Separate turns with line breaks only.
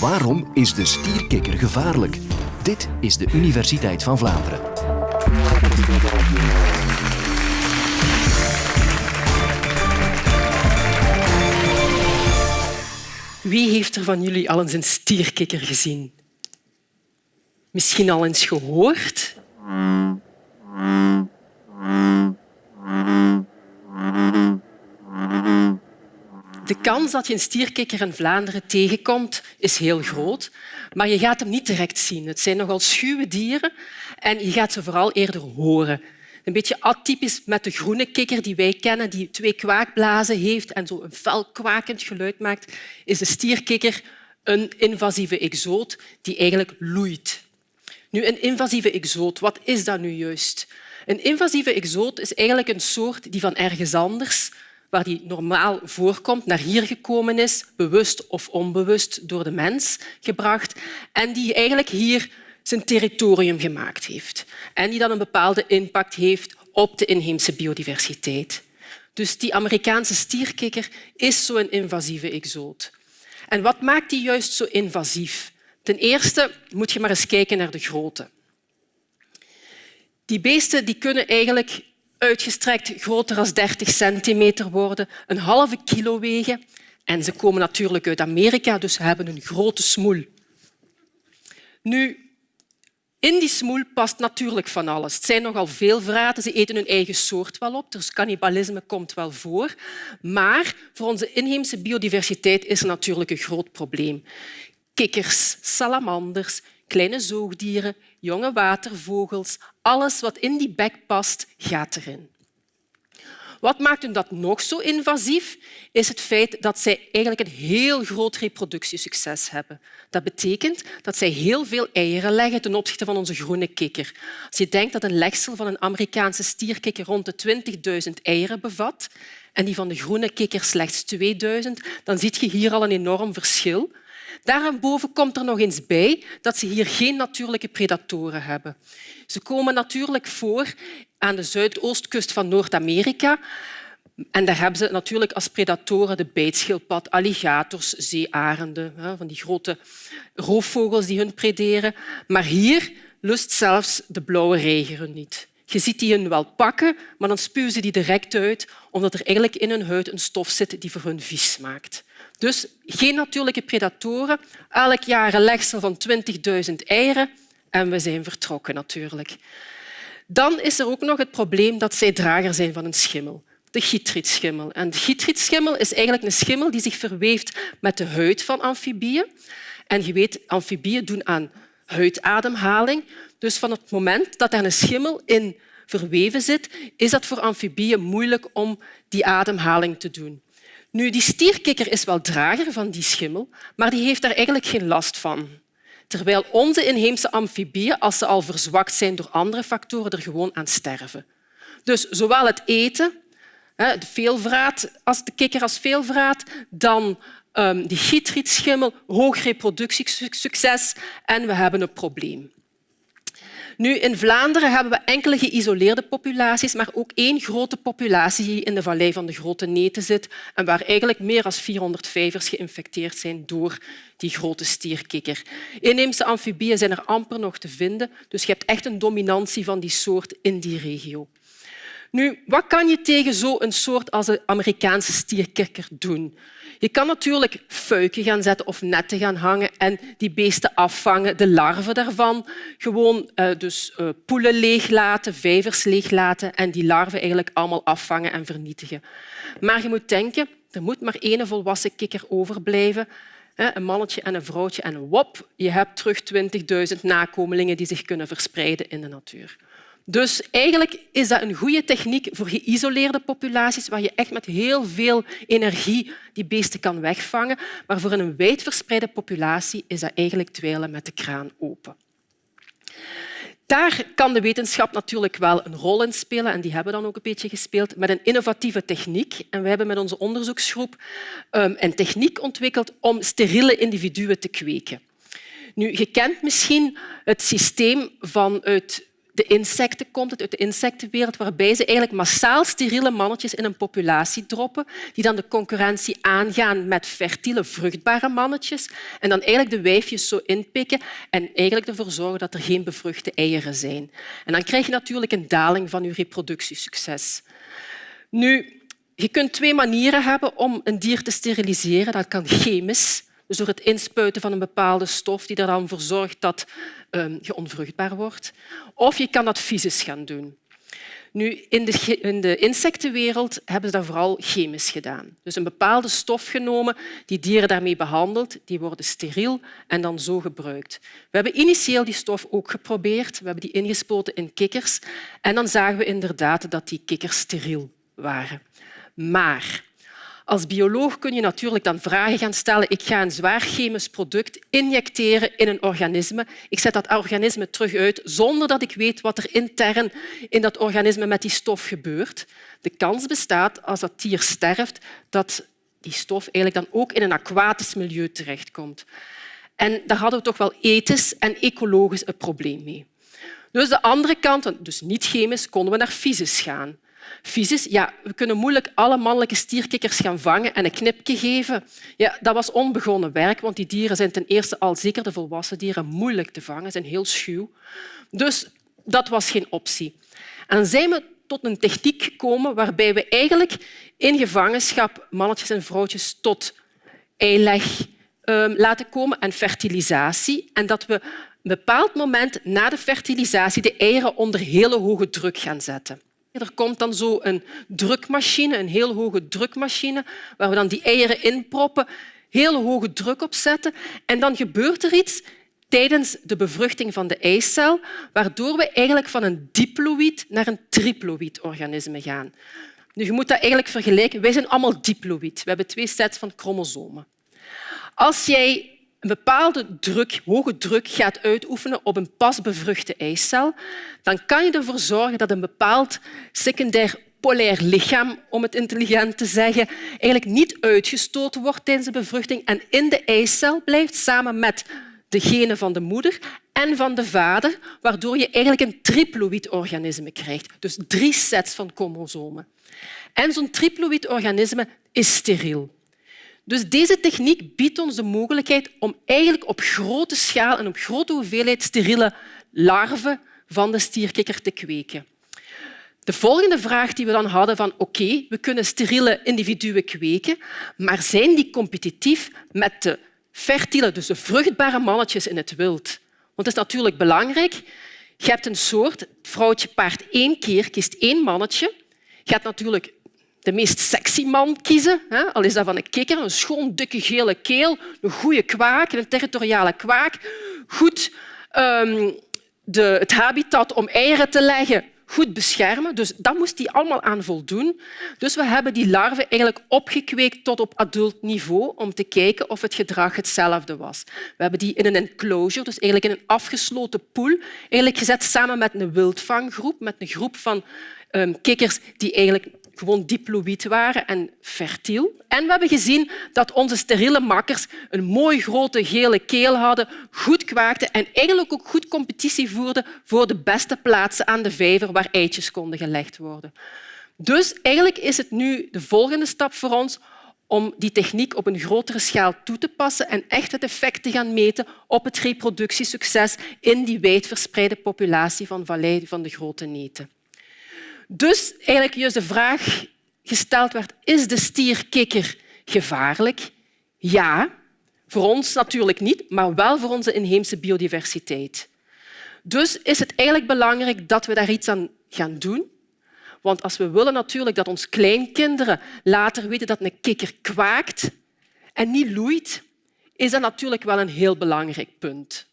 Waarom is de stierkikker gevaarlijk? Dit is de Universiteit van Vlaanderen.
Wie heeft er van jullie al eens een stierkikker gezien? Misschien al eens gehoord? Kans dat je een stierkikker in Vlaanderen tegenkomt is heel groot, maar je gaat hem niet direct zien. Het zijn nogal schuwe dieren en je gaat ze vooral eerder horen. Een beetje atypisch met de groene kikker die wij kennen, die twee kwaakblazen heeft en zo een fel kwakend geluid maakt, is de stierkikker een invasieve exoot die eigenlijk loeit. Nu, een invasieve exoot, wat is dat nu juist? Een invasieve exoot is eigenlijk een soort die van ergens anders waar die normaal voorkomt, naar hier gekomen is, bewust of onbewust door de mens gebracht, en die eigenlijk hier zijn territorium gemaakt heeft en die dan een bepaalde impact heeft op de inheemse biodiversiteit. Dus die Amerikaanse stierkikker is zo'n invasieve exoot. En wat maakt die juist zo invasief? Ten eerste moet je maar eens kijken naar de grootte. Die beesten die kunnen eigenlijk uitgestrekt groter dan 30 centimeter worden, een halve kilo wegen en ze komen natuurlijk uit Amerika, dus ze hebben een grote smoel. Nu, in die smoel past natuurlijk van alles. Het zijn nogal veel vraten. Ze eten hun eigen soort wel op, dus cannibalisme komt wel voor. Maar voor onze inheemse biodiversiteit is er natuurlijk een groot probleem. Kikkers, salamanders, kleine zoogdieren, jonge watervogels, alles wat in die bek past, gaat erin. Wat maakt dat nog zo invasief? Is het feit dat zij eigenlijk een heel groot reproductiesucces hebben. Dat betekent dat zij heel veel eieren leggen ten opzichte van onze groene kikker. Als je denkt dat een legsel van een Amerikaanse stierkikker rond de 20.000 eieren bevat en die van de groene kikker slechts 2000, dan zie je hier al een enorm verschil. Daarboven komt er nog eens bij dat ze hier geen natuurlijke predatoren hebben. Ze komen natuurlijk voor aan de zuidoostkust van Noord-Amerika. En daar hebben ze natuurlijk als predatoren de bijtschildpad, alligators, zeearenden, van die grote roofvogels die hun prederen. Maar hier lust zelfs de blauwe reiger niet. Je ziet die hun wel pakken, maar dan spuwen ze die direct uit, omdat er eigenlijk in hun huid een stof zit die voor hun vies maakt. Dus geen natuurlijke predatoren, elk jaar een legsel van 20.000 eieren en we zijn vertrokken natuurlijk. Dan is er ook nog het probleem dat zij drager zijn van een schimmel, de chytrietschimmel. En de chytrietschimmel is eigenlijk een schimmel die zich verweeft met de huid van amfibieën. En je weet, amfibieën doen aan huidademhaling. Dus van het moment dat er een schimmel in verweven zit, is dat voor amfibieën moeilijk om die ademhaling te doen. Nu, die stierkikker is wel drager van die schimmel, maar die heeft daar eigenlijk geen last van. Terwijl onze inheemse amfibieën, als ze al verzwakt zijn door andere factoren, er gewoon aan sterven. Dus zowel het eten, de veelvraat, als de kikker als veelvraat, dan um, die chytrietschimmel, hoog reproductiesucces en we hebben een probleem. Nu, in Vlaanderen hebben we enkele geïsoleerde populaties, maar ook één grote populatie die in de vallei van de Grote Neten zit en waar eigenlijk meer dan 400 vijvers geïnfecteerd zijn door die grote stierkikker. Inheemse amfibieën zijn er amper nog te vinden, dus je hebt echt een dominantie van die soort in die regio. Nu, wat kan je tegen zo'n soort als de Amerikaanse stierkikker doen? Je kan natuurlijk fuiken gaan zetten of netten gaan hangen en die beesten afvangen, de larven daarvan. Gewoon uh, dus uh, poelen leeglaten, vijvers leeglaten en die larven eigenlijk allemaal afvangen en vernietigen. Maar je moet denken, er moet maar één volwassen kikker overblijven. Een mannetje en een vrouwtje en wop, je hebt terug 20.000 nakomelingen die zich kunnen verspreiden in de natuur. Dus eigenlijk is dat een goede techniek voor geïsoleerde populaties waar je echt met heel veel energie die beesten kan wegvangen. Maar voor een wijdverspreide populatie is dat eigenlijk dweilen met de kraan open. Daar kan de wetenschap natuurlijk wel een rol in spelen en die hebben dan ook een beetje gespeeld met een innovatieve techniek. En wij hebben met onze onderzoeksgroep ehm, een techniek ontwikkeld om steriele individuen te kweken. Nu, je kent misschien het systeem vanuit de insecten komt het, uit de insectenwereld, waarbij ze eigenlijk massaal steriele mannetjes in een populatie droppen, die dan de concurrentie aangaan met fertiele, vruchtbare mannetjes en dan eigenlijk de wijfjes zo inpikken en eigenlijk ervoor zorgen dat er geen bevruchte eieren zijn. En dan krijg je natuurlijk een daling van je reproductiesucces. Nu, je kunt twee manieren hebben om een dier te steriliseren. Dat kan chemisch, dus door het inspuiten van een bepaalde stof die er dan voor zorgt dat um, je onvruchtbaar wordt. Of je kan dat fysisch gaan doen. Nu, in, de, in de insectenwereld hebben ze dat vooral chemisch gedaan. Dus een bepaalde stof genomen, die dieren daarmee behandeld, die worden steriel en dan zo gebruikt. We hebben initieel die stof ook geprobeerd. We hebben die ingespoten in kikkers en dan zagen we inderdaad dat die kikkers steriel waren. Maar als bioloog kun je natuurlijk dan vragen gaan stellen. Ik ga een zwaar chemisch product injecteren in een organisme. Ik zet dat organisme terug uit zonder dat ik weet wat er intern in dat organisme met die stof gebeurt. De kans bestaat, als dat dier sterft, dat die stof eigenlijk dan ook in een aquatisch milieu terechtkomt. En daar hadden we toch wel ethisch en ecologisch een probleem mee. Dus de andere kant, dus niet chemisch, konden we naar fysisch gaan. Ja, we kunnen moeilijk alle mannelijke stierkikkers gaan vangen en een knipje geven. Ja, dat was onbegonnen werk, want die dieren zijn ten eerste al zeker de volwassen dieren moeilijk te vangen, zijn heel schuw. Dus dat was geen optie. En zijn we tot een techniek gekomen waarbij we eigenlijk in gevangenschap mannetjes en vrouwtjes tot eileg um, laten komen en fertilisatie. En dat we een bepaald moment na de fertilisatie de eieren onder hele hoge druk gaan zetten. Er komt dan zo een drukmachine, een heel hoge drukmachine, waar we dan die eieren inproppen, heel hoge druk op zetten en dan gebeurt er iets tijdens de bevruchting van de eicel, waardoor we eigenlijk van een diploïd naar een triploïd organisme gaan. Nu, je moet dat eigenlijk vergelijken. Wij zijn allemaal diploïd. We hebben twee sets van chromosomen. Als jij een bepaalde druk, hoge druk gaat uitoefenen op een pas bevruchte eicel, dan kan je ervoor zorgen dat een bepaald secundair polair lichaam, om het intelligent te zeggen, eigenlijk niet uitgestoten wordt tijdens de bevruchting en in de eicel blijft samen met de genen van de moeder en van de vader, waardoor je eigenlijk een triploïd organisme krijgt. Dus drie sets van chromosomen. En zo'n triploïd organisme is steriel. Dus deze techniek biedt ons de mogelijkheid om eigenlijk op grote schaal en op grote hoeveelheid steriele larven van de stierkikker te kweken. De volgende vraag die we dan hadden van oké, we kunnen steriele individuen kweken, maar zijn die competitief met de fertiele, dus de vruchtbare mannetjes in het wild? Want het is natuurlijk belangrijk. Je hebt een soort, het vrouwtje paart één keer, kiest één mannetje. Je hebt natuurlijk de meest sexy man kiezen. Al is dat van een kikker, een schoon, dikke, gele keel, een goede kwaak, een territoriale kwaak. Goed um, de, het habitat om eieren te leggen goed beschermen. Dus dat moest hij allemaal aan voldoen. Dus we hebben die larven eigenlijk opgekweekt tot op adult niveau om te kijken of het gedrag hetzelfde was. We hebben die in een enclosure, dus eigenlijk in een afgesloten pool, eigenlijk gezet samen met een wildvanggroep, met een groep van um, kikkers die eigenlijk gewoon diploïd waren en fertiel. En we hebben gezien dat onze steriele makkers een mooi grote gele keel hadden, goed kwaakten en eigenlijk ook goed competitie voerden voor de beste plaatsen aan de vijver waar eitjes konden gelegd worden. Dus eigenlijk is het nu de volgende stap voor ons om die techniek op een grotere schaal toe te passen en echt het effect te gaan meten op het reproductiesucces in die wijdverspreide populatie van vallei van de grote neten. Dus eigenlijk juist de vraag gesteld werd, is de stierkikker gevaarlijk? Ja, voor ons natuurlijk niet, maar wel voor onze inheemse biodiversiteit. Dus is het eigenlijk belangrijk dat we daar iets aan gaan doen. Want als we willen natuurlijk dat onze kleinkinderen later weten dat een kikker kwaakt en niet loeit, is dat natuurlijk wel een heel belangrijk punt.